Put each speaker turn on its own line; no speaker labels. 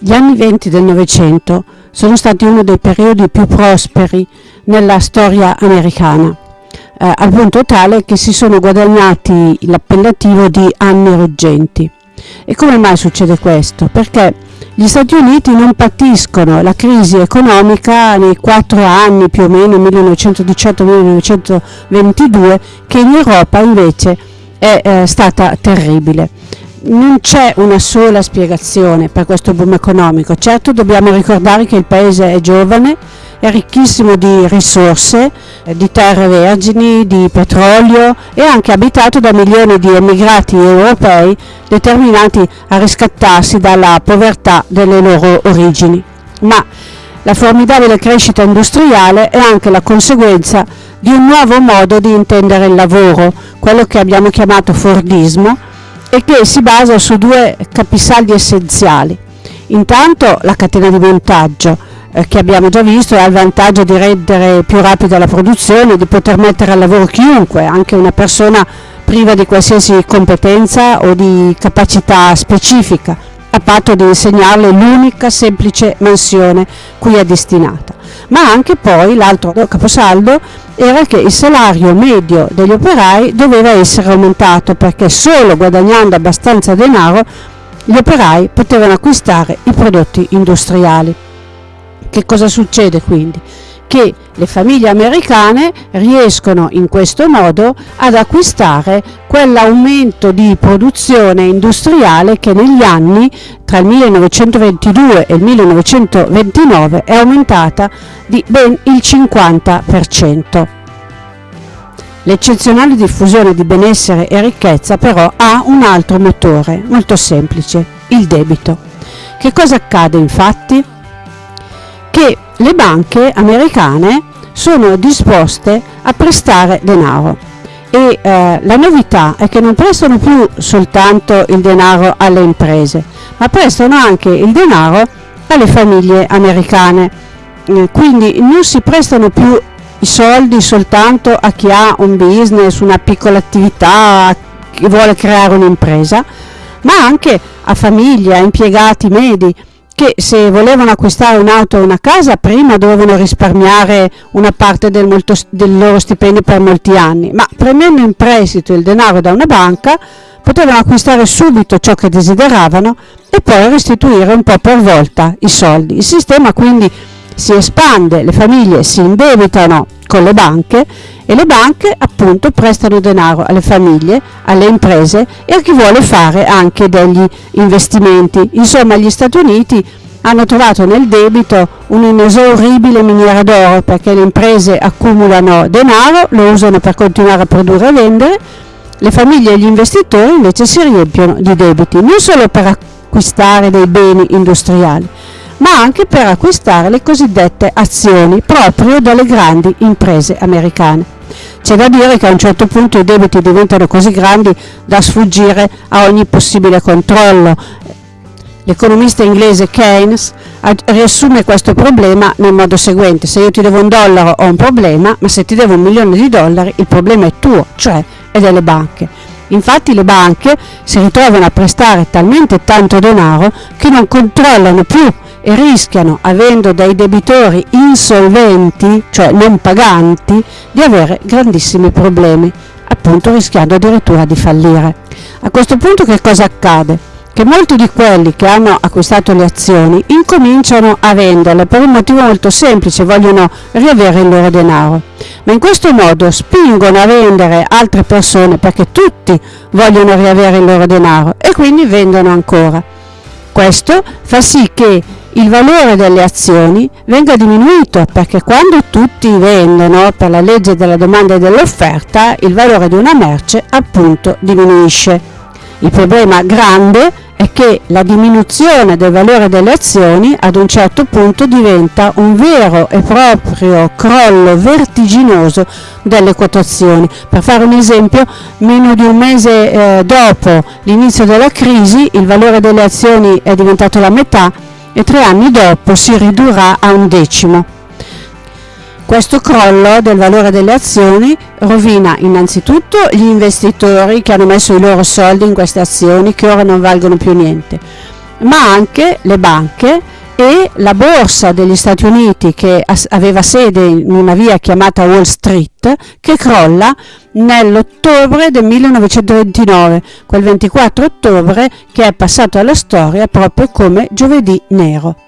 Gli anni venti del Novecento sono stati uno dei periodi più prosperi nella storia americana, eh, al punto tale che si sono guadagnati l'appellativo di anni ruggenti. E come mai succede questo? Perché gli Stati Uniti non patiscono la crisi economica nei quattro anni più o meno 1918-1922 che in Europa invece è eh, stata terribile non c'è una sola spiegazione per questo boom economico. Certo dobbiamo ricordare che il paese è giovane, è ricchissimo di risorse, eh, di terre vergini, di petrolio e anche abitato da milioni di emigrati europei determinati a riscattarsi dalla povertà delle loro origini. Ma la formidabile crescita industriale è anche la conseguenza di un nuovo modo di intendere il lavoro, quello che abbiamo chiamato Fordismo, e che si basa su due capisaldi essenziali. Intanto la catena di montaggio, eh, che abbiamo già visto, ha il vantaggio di rendere più rapida la produzione, di poter mettere al lavoro chiunque, anche una persona priva di qualsiasi competenza o di capacità specifica, a patto di insegnarle l'unica semplice mansione cui è destinata. Ma anche poi l'altro caposaldo era che il salario medio degli operai doveva essere aumentato perché solo guadagnando abbastanza denaro gli operai potevano acquistare i prodotti industriali. Che cosa succede quindi? Che le famiglie americane riescono in questo modo ad acquistare quell'aumento di produzione industriale che negli anni tra il 1922 e il 1929 è aumentata di ben il 50%. L'eccezionale diffusione di benessere e ricchezza però ha un altro motore, molto semplice, il debito. Che cosa accade infatti? Che le banche americane sono disposte a prestare denaro e eh, la novità è che non prestano più soltanto il denaro alle imprese, ma prestano anche il denaro alle famiglie americane. Eh, quindi non si prestano più i soldi soltanto a chi ha un business, una piccola attività, a chi vuole creare un'impresa, ma anche a famiglie, a impiegati medi che se volevano acquistare un'auto o una casa prima dovevano risparmiare una parte del, molto, del loro stipendio per molti anni, ma prendendo in prestito il denaro da una banca potevano acquistare subito ciò che desideravano e poi restituire un po' per volta i soldi. Il sistema quindi si espande, le famiglie si indebitano con le banche e le banche appunto prestano denaro alle famiglie, alle imprese e a chi vuole fare anche degli investimenti. Insomma gli Stati Uniti hanno trovato nel debito un'inesauribile miniera d'oro perché le imprese accumulano denaro, lo usano per continuare a produrre e vendere, le famiglie e gli investitori invece si riempiono di debiti, non solo per acquistare dei beni industriali, ma anche per acquistare le cosiddette azioni proprio dalle grandi imprese americane. C'è da dire che a un certo punto i debiti diventano così grandi da sfuggire a ogni possibile controllo. L'economista inglese Keynes riassume questo problema nel modo seguente, se io ti devo un dollaro ho un problema, ma se ti devo un milione di dollari il problema è tuo, cioè è delle banche. Infatti le banche si ritrovano a prestare talmente tanto denaro che non controllano più e rischiano, avendo dei debitori insolventi, cioè non paganti, di avere grandissimi problemi, appunto rischiando addirittura di fallire. A questo punto che cosa accade? Che molti di quelli che hanno acquistato le azioni incominciano a venderle per un motivo molto semplice, vogliono riavere il loro denaro. Ma in questo modo spingono a vendere altre persone perché tutti vogliono riavere il loro denaro e quindi vendono ancora. Questo fa sì che il valore delle azioni venga diminuito perché quando tutti vendono per la legge della domanda e dell'offerta il valore di una merce appunto diminuisce. Il problema grande è che la diminuzione del valore delle azioni ad un certo punto diventa un vero e proprio crollo vertiginoso delle quotazioni. Per fare un esempio, meno di un mese eh, dopo l'inizio della crisi il valore delle azioni è diventato la metà e tre anni dopo si ridurrà a un decimo. Questo crollo del valore delle azioni rovina innanzitutto gli investitori che hanno messo i loro soldi in queste azioni che ora non valgono più niente ma anche le banche e la borsa degli Stati Uniti che aveva sede in una via chiamata Wall Street che crolla nell'ottobre del 1929, quel 24 ottobre che è passato alla storia proprio come giovedì nero.